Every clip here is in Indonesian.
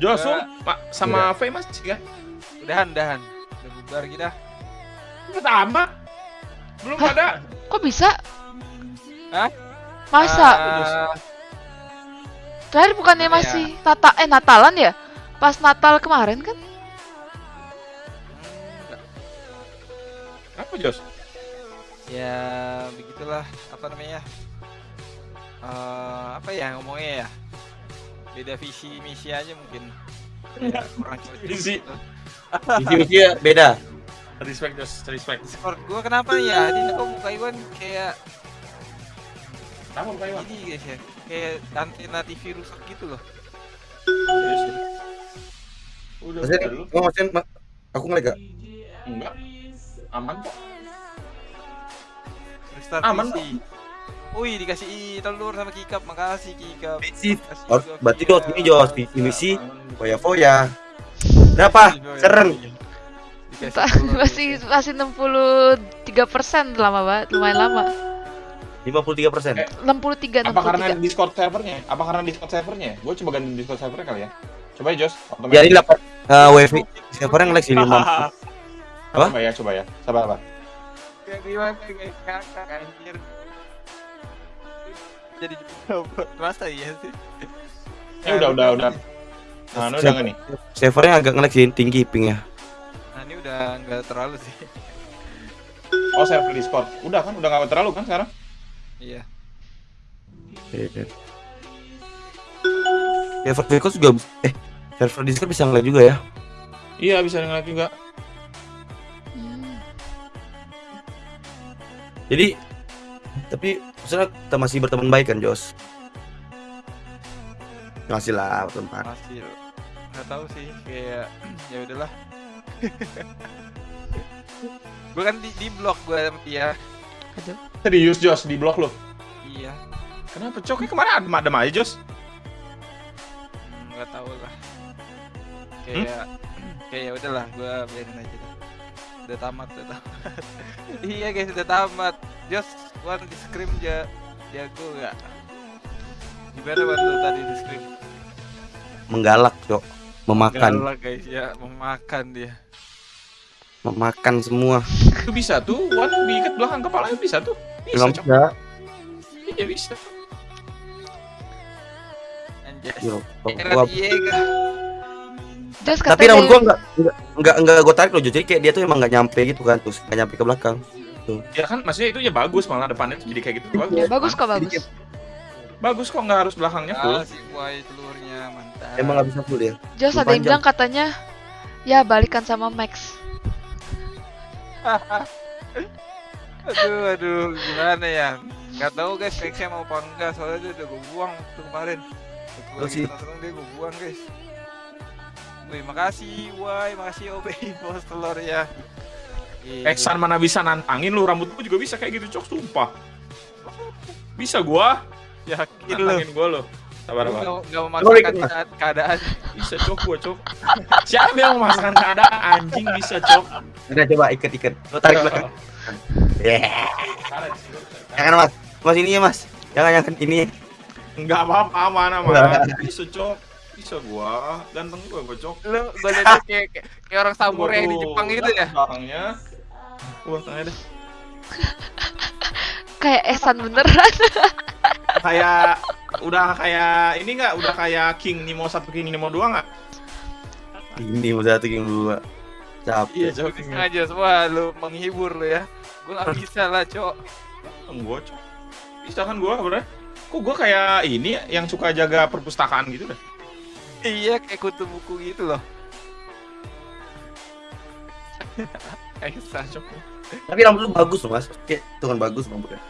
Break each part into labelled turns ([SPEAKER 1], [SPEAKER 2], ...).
[SPEAKER 1] Josu
[SPEAKER 2] Enggak.
[SPEAKER 1] ma- sama Faye masih kan?
[SPEAKER 2] Udahan, udahan. Udah bubar kita.
[SPEAKER 1] Pertama. Belum
[SPEAKER 3] Hah?
[SPEAKER 1] ada.
[SPEAKER 3] Kok bisa?
[SPEAKER 2] Hah?
[SPEAKER 3] Masa?
[SPEAKER 2] Ah,
[SPEAKER 3] Terakhir bukannya
[SPEAKER 2] ya?
[SPEAKER 3] masih Nata eh Natalan ya? Pas Natal kemarin kan?
[SPEAKER 2] enggak.
[SPEAKER 1] Apa Jos?
[SPEAKER 2] Ya begitulah apa namanya? Eh, apa ya ngomongnya ya? Beda visi misi aja mungkin. Ya, kurang cocok
[SPEAKER 1] Visi.
[SPEAKER 2] gitu.
[SPEAKER 4] Visi-misi ya beda.
[SPEAKER 1] Respect Jos, respect.
[SPEAKER 2] Discord gua kenapa ya? Ini kok muka Iwan kayak
[SPEAKER 1] Kenapa Pak Iwan?
[SPEAKER 2] ini guys ya. Kayak antena TV rusak gitu loh.
[SPEAKER 1] Udah,
[SPEAKER 4] Maksudnya,
[SPEAKER 1] udah dulu.
[SPEAKER 4] oh, aku ngelag gak?
[SPEAKER 1] Enggak. Aman kok.
[SPEAKER 2] Restart
[SPEAKER 1] Aman
[SPEAKER 2] PC. Wih dikasih telur sama kikap, makasih kikap.
[SPEAKER 4] Oh,
[SPEAKER 2] juga,
[SPEAKER 4] berarti. Jos ini Jos visi-misi foya-foya. Berapa? Seren.
[SPEAKER 3] Masih masih 63 persen lama banget, lumayan lama.
[SPEAKER 4] 53 persen.
[SPEAKER 1] Eh,
[SPEAKER 3] 63
[SPEAKER 1] Apa karena
[SPEAKER 3] 63.
[SPEAKER 1] Discord servernya? Apa karena Discord servernya? Gue coba ganti Discord servernya kali ya. Coba ya Jos.
[SPEAKER 4] Ya ini dapat eh, wifi servernya ngelag sih 5. Apa?
[SPEAKER 1] Coba ya, coba ya. Sabar, sabar.
[SPEAKER 2] Kayak gimana kayak kakak anjir. Jadi masa iya sih?
[SPEAKER 1] Ya udah, udah, udah. Nah, ini udah nggak nih?
[SPEAKER 4] Servernya agak ngelag sih tinggi pingnya.
[SPEAKER 2] Nah ini udah nggak terlalu sih.
[SPEAKER 1] Oh, server Discord. Udah kan? Udah nggak terlalu kan sekarang?
[SPEAKER 2] Iya.
[SPEAKER 4] Iya. Server Discord juga eh server Discord bisa ngelag juga ya.
[SPEAKER 1] Iya, bisa ngeliat juga.
[SPEAKER 4] Jadi tapi maksudnya kita masih berteman baik kan Jos? Masih lah berteman.
[SPEAKER 2] Masih nggak tahu sih kayak ya udahlah. gue kan di, di blok gue sama dia.
[SPEAKER 1] Serius, Jos, di blok lo.
[SPEAKER 2] Iya.
[SPEAKER 1] Kenapa cok? Kemarin adem-adem aja, Jos.
[SPEAKER 2] Hmm, nggak tahu lah. Kayak kayak ya udahlah gue biarin aja. dah. Udah tamat, udah tamat. iya guys, udah tamat. Just one di scrim ja jago nggak? Gimana waktu tadi di scrim?
[SPEAKER 4] Menggalak, Cok. Memakan,
[SPEAKER 2] Galak guys ya, memakan dia.
[SPEAKER 4] memakan semua.
[SPEAKER 1] Itu bisa tuh, Wan diikat belakang kepalanya bisa tuh. Bisa,
[SPEAKER 4] Emang
[SPEAKER 1] cok.
[SPEAKER 4] bisa.
[SPEAKER 1] Iya, bisa.
[SPEAKER 2] Anjas.
[SPEAKER 4] Yo, gua-
[SPEAKER 3] Jos
[SPEAKER 4] tapi rambut gua enggak enggak enggak, enggak gua tarik loh, jadi kayak dia tuh emang enggak nyampe gitu kan, terus enggak nyampe ke belakang.
[SPEAKER 1] Ya kan, maksudnya itu ya bagus malah depannya tuh jadi kayak gitu. Bagus.
[SPEAKER 3] bagus kok bagus.
[SPEAKER 1] Bagus kok nggak harus belakangnya full.
[SPEAKER 2] Ah, si telurnya mantap.
[SPEAKER 4] Emang enggak bisa full ya.
[SPEAKER 3] Jos ada yang bilang katanya ya balikan sama Max.
[SPEAKER 2] aduh, aduh, gimana ya? Nggak tahu guys, Maxnya mau apa enggak, soalnya dia udah gue buang waktu kemarin.
[SPEAKER 4] Oh, sih.
[SPEAKER 2] nongkrong dia gue buang guys. Wih, makasih, Wai, makasih OB bos telur ya. Iya.
[SPEAKER 1] Eksan mana bisa nantangin lu rambut gua juga bisa kayak gitu cok sumpah. Bisa gua
[SPEAKER 2] yakin lu.
[SPEAKER 1] nantangin gua lo. Sabar
[SPEAKER 2] Lu
[SPEAKER 1] sabar.
[SPEAKER 2] nggak nggak
[SPEAKER 4] Lu
[SPEAKER 2] memaksakan saat keadaan.
[SPEAKER 1] Bisa cok gua cok. Siapa yang memasakkan keadaan anjing bisa cok.
[SPEAKER 4] Udah coba ikat-ikat. Lo tarik belakang. Yeah. Jangan Mas. Mas ini ya, Mas. Jangan jangan ini.
[SPEAKER 1] Enggak apa-apa aman aman. Bisa cok. Bisa gua ganteng gua gua cok.
[SPEAKER 2] Lu gue liat kayak, kayak, kayak orang samurai di Jepang gitu ya.
[SPEAKER 1] Belakangnya. Gua tengah deh.
[SPEAKER 3] Kayak Esan beneran.
[SPEAKER 1] Kayak udah kayak ini enggak udah kayak King Nemo 1 King Nemo 2 enggak?
[SPEAKER 4] Ini mau satu king dua. Capek.
[SPEAKER 1] Iya cok.
[SPEAKER 2] Sengaja semua lu menghibur lu ya. Gue gak bisa lah, Cok.
[SPEAKER 1] Gua cok. Bisa kan gua bener? Kok gua kayak ini ya, yang suka jaga perpustakaan gitu dah.
[SPEAKER 2] Iya, kayak kutu buku gitu loh. Eksa.
[SPEAKER 4] Tapi rambut lu bagus loh, Mas. Kayak itu kan bagus rambutnya.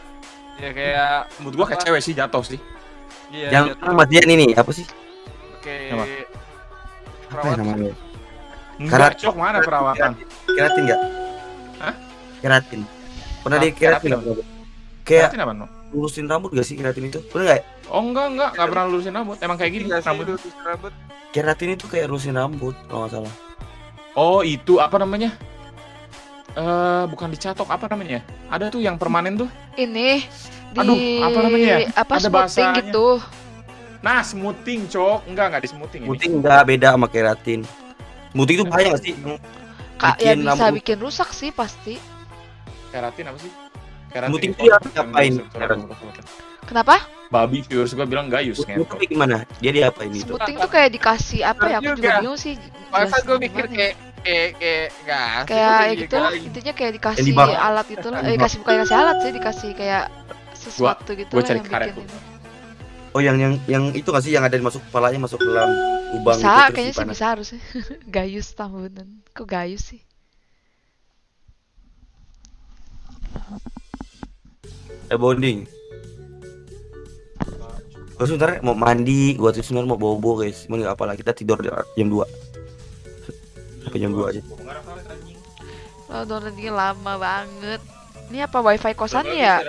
[SPEAKER 2] Ya kayak
[SPEAKER 1] Menurut gua kayak cewek sih jatuh sih.
[SPEAKER 2] iya
[SPEAKER 4] Yang
[SPEAKER 2] jatuh.
[SPEAKER 4] Mas Dian ini apa sih?
[SPEAKER 2] kayak
[SPEAKER 1] Apa?
[SPEAKER 4] Apa ya namanya? Karat-
[SPEAKER 1] cok mana perawatan?
[SPEAKER 4] Keratin enggak?
[SPEAKER 1] Hah?
[SPEAKER 4] Keratin. Pernah di keratin? Kayak
[SPEAKER 1] Keratin apa no?
[SPEAKER 4] Lurusin rambut gak sih keratin itu? Bener ya?
[SPEAKER 1] Oh enggak enggak enggak pernah lurusin rambut. Emang kayak gini
[SPEAKER 2] Iya sih,
[SPEAKER 1] rambut.
[SPEAKER 2] rambut.
[SPEAKER 4] Keratin itu kayak lurusin rambut kalau nggak salah.
[SPEAKER 1] Oh itu apa namanya? Eh bukan dicatok apa namanya? Ada tuh yang permanen tuh.
[SPEAKER 3] Ini di
[SPEAKER 1] Aduh, apa namanya ya?
[SPEAKER 3] apa
[SPEAKER 1] Ada
[SPEAKER 3] smoothing
[SPEAKER 1] bahasanya.
[SPEAKER 3] gitu.
[SPEAKER 1] Nah, smoothing, Cok. Enggak, enggak di smoothing ini.
[SPEAKER 4] Smoothing enggak beda sama keratin. Smoothing itu bahaya nggak sih?
[SPEAKER 3] Kak, ya bisa
[SPEAKER 4] rambut-
[SPEAKER 3] bikin rusak sih pasti.
[SPEAKER 1] Keratin apa sih? Oh,
[SPEAKER 4] yang diapain?
[SPEAKER 3] Kenapa?
[SPEAKER 1] Babi viewers gua bilang gayus ngentot.
[SPEAKER 4] itu gimana? Dia diapain itu?
[SPEAKER 3] Smoothing tuh kayak dikasih apa ya? Aku juga bingung sih.
[SPEAKER 2] Masa gue mikir
[SPEAKER 3] ya.
[SPEAKER 2] kayak kayak kayak
[SPEAKER 3] kayak ya gitu lah
[SPEAKER 2] kayak
[SPEAKER 3] intinya kayak dikasih alat itu lah eh dikasih bukan dikasih alat sih dikasih kayak sesuatu gitu
[SPEAKER 1] gua
[SPEAKER 3] lah
[SPEAKER 1] cari
[SPEAKER 3] yang
[SPEAKER 1] karet
[SPEAKER 3] bikin.
[SPEAKER 4] Oh yang yang yang itu nggak sih yang ada masuk kepalanya masuk dalam lubang
[SPEAKER 3] bisa
[SPEAKER 4] itu terus
[SPEAKER 3] kayaknya sih bisa harusnya gayus tambunan kok gayus sih
[SPEAKER 4] Eh bonding. Gua sebentar mau mandi, gua tuh sebentar mau bobo guys. Cuman nggak apa lah kita tidur di- jam 2 Sampai jam 2 aja.
[SPEAKER 3] oh downloadnya lama banget ini apa wifi kosan ya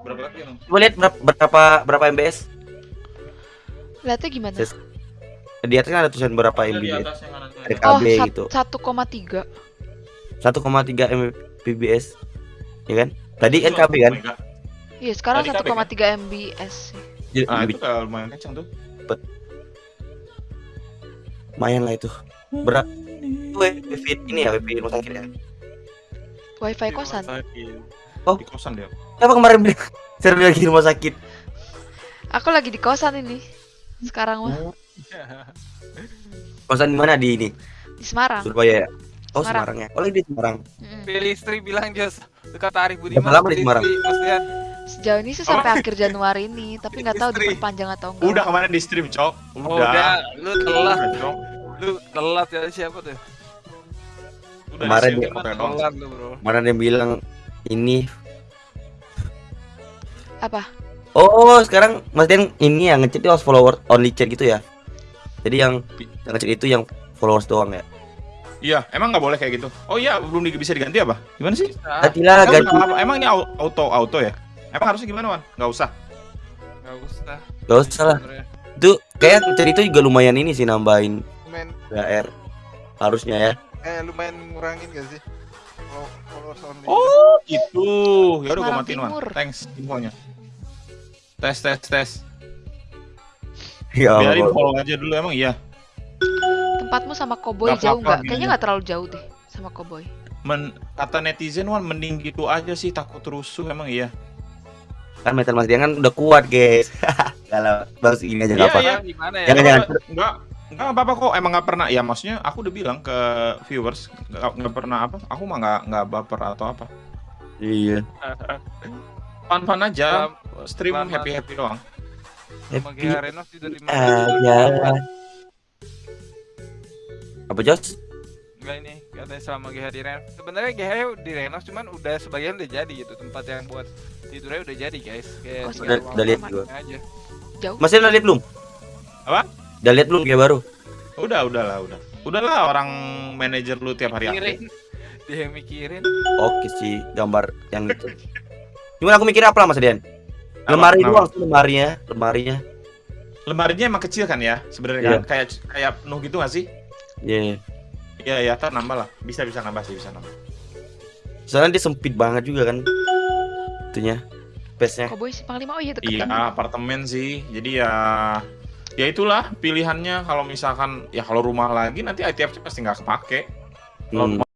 [SPEAKER 1] Berapa lagi
[SPEAKER 4] Coba lihat berapa berapa, berapa MBS?
[SPEAKER 3] lihatnya gimana
[SPEAKER 4] Ses- Di atas kan ada tulisan berapa
[SPEAKER 1] di
[SPEAKER 4] MBS.
[SPEAKER 1] atas yang.
[SPEAKER 4] Ada
[SPEAKER 3] oh
[SPEAKER 4] KB
[SPEAKER 3] sat-
[SPEAKER 4] gitu.
[SPEAKER 3] 1,3
[SPEAKER 4] 1,3 Mbps. Ya kan? Tadi kan KB kan?
[SPEAKER 3] Iya sekarang
[SPEAKER 1] Tadi KB
[SPEAKER 3] 1,3 mbs sih.
[SPEAKER 4] Jadi,
[SPEAKER 1] Ah, itu lumayan kencang tuh.
[SPEAKER 4] lumayan lah itu. Berat. Itu wifi ini ya, wifi rumah sakit ya.
[SPEAKER 3] wifi kosan
[SPEAKER 4] Oh.
[SPEAKER 1] Di kosan dia.
[SPEAKER 4] Kenapa kemarin bilang server lagi di rumah sakit?
[SPEAKER 3] aku lagi di kosan ini sekarang mah
[SPEAKER 4] Kosan di mana di ini?
[SPEAKER 3] di Semarang
[SPEAKER 4] Surabaya ya? Oh,
[SPEAKER 3] Semarang.
[SPEAKER 4] Semarang ya. Oh, lagi di Semarang.
[SPEAKER 2] Pilih istri bilang Jos dekat Arif Budiman
[SPEAKER 4] Berapa lama di Semarang?
[SPEAKER 2] maksudnya
[SPEAKER 3] sejauh ini sih sampai akhir Januari ini tapi nggak tahu diperpanjang atau enggak
[SPEAKER 1] Udah kemarin di stream, Cok.
[SPEAKER 2] oh, udah lu telat
[SPEAKER 1] Udah, Cok.
[SPEAKER 2] lu telat ya siapa tuh
[SPEAKER 1] Udah
[SPEAKER 4] Kemarin dia-
[SPEAKER 2] telat lu bro
[SPEAKER 4] Kemarin dia bilang ini
[SPEAKER 3] apa
[SPEAKER 4] Oh, sekarang Mas Den ini yang ngechat itu harus follower only chat gitu ya. Jadi yang yang ngechat itu yang followers doang ya.
[SPEAKER 1] Iya, emang nggak boleh kayak gitu. Oh iya, belum di- bisa diganti apa? Gimana sih?
[SPEAKER 2] bisa
[SPEAKER 4] Ganti lah
[SPEAKER 1] Emang,
[SPEAKER 4] ganti.
[SPEAKER 1] nggak apa- emang ini au- auto auto ya? Emang harusnya gimana, Wan? Nggak usah.
[SPEAKER 2] nggak usah
[SPEAKER 4] Gak usah lah. Itu kayak itu juga lumayan ini sih nambahin
[SPEAKER 2] lumayan
[SPEAKER 4] PR. Harusnya ya.
[SPEAKER 2] eh lumayan ngurangin gak sih
[SPEAKER 1] Oh, itu. Ya udah gua matiin, Wan. Thanks infonya. Tes tes tes.
[SPEAKER 4] Ya
[SPEAKER 1] Biarin follow aja dulu emang iya.
[SPEAKER 3] Tempatmu sama
[SPEAKER 1] Nggak
[SPEAKER 3] jauh
[SPEAKER 1] apa-apa,
[SPEAKER 3] nggak
[SPEAKER 1] gini
[SPEAKER 3] kayaknya
[SPEAKER 1] aja.
[SPEAKER 3] nggak terlalu jauh deh sama Koboy
[SPEAKER 1] Men, kata netizen Wan mending gitu aja sih takut rusuh emang iya.
[SPEAKER 4] Kan metal Mas Dian kan udah kuat, guys. Kalau bagus ini aja
[SPEAKER 1] Iya,
[SPEAKER 4] enggak apa.
[SPEAKER 1] iya.
[SPEAKER 2] gimana ya
[SPEAKER 4] Jangan, jangan.
[SPEAKER 1] Enggak, enggak apa-apa kok. Emang nggak pernah. Ya maksudnya aku udah bilang ke viewers nggak pernah apa. Aku mah nggak nggak baper atau apa.
[SPEAKER 4] Iya.
[SPEAKER 1] Fun-fun aja. Stream
[SPEAKER 2] selama-
[SPEAKER 1] happy happy doang.
[SPEAKER 4] Happy
[SPEAKER 2] GH Renov juga di
[SPEAKER 4] aja. Apa Jos?
[SPEAKER 2] Enggak ini katanya selama GH di Renov sebenarnya GH di Renov cuman udah sebagian udah jadi gitu tempat yang buat tidurnya udah jadi guys kayak
[SPEAKER 3] Oh,
[SPEAKER 4] udah- udah lihat juga.
[SPEAKER 2] aja
[SPEAKER 3] jauh
[SPEAKER 4] Mas Dian udah lihat belum?
[SPEAKER 1] Apa?
[SPEAKER 4] Udah lihat belum kayak baru?
[SPEAKER 1] Udah, udah lah, udah. Udahlah orang manajer lu tiap hari
[SPEAKER 2] mikirin dia yang mikirin
[SPEAKER 4] Oke sih gambar yang itu. Cuman aku mikir apa lah Mas Dian? Lemari doang sih lemarinya, lemarinya.
[SPEAKER 1] Lemarinya emang kecil kan ya sebenarnya
[SPEAKER 4] Iya.
[SPEAKER 1] kan? Kayak kayak penuh gitu nggak sih?
[SPEAKER 4] Iya.
[SPEAKER 1] Iya, ya, ntar nambah lah. Bisa bisa nambah sih, bisa nambah.
[SPEAKER 4] Soalnya dia sempit banget juga kan. Itunya. Space-nya.
[SPEAKER 3] Koboy si Panglima oh iya deket
[SPEAKER 1] Iya,
[SPEAKER 3] kan
[SPEAKER 1] apartemen sih. Jadi ya ya itulah pilihannya kalau misalkan ya kalau rumah lagi nanti ITFC pasti nggak kepake. Kalau
[SPEAKER 4] Hmm.
[SPEAKER 1] rumah